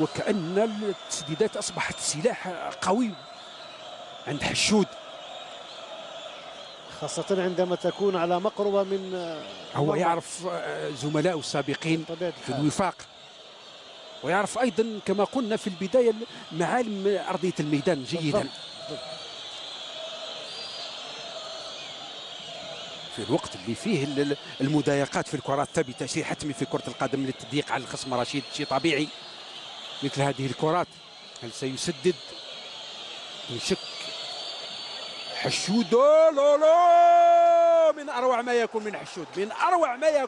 وكأن التسديدات أصبحت سلاح قوي عند حشود خاصة عندما تكون على مقربة من هو مرمى. يعرف آه، زملائه السابقين في. الوفاق ويعرف أيضا كما قلنا في البداية معالم أرضية الميدان جيدا بالضبط. في الوقت اللي فيه ال- ال- المضايقات في الكرات الثابته شيء حتمي في كرة القدم للتضييق على الخصم رشيد شيء طبيعي مثل هذه الكرات. هل سيسدد؟ من شك حشود لا لا من أروع ما يكون من حشود من أروع ما يكون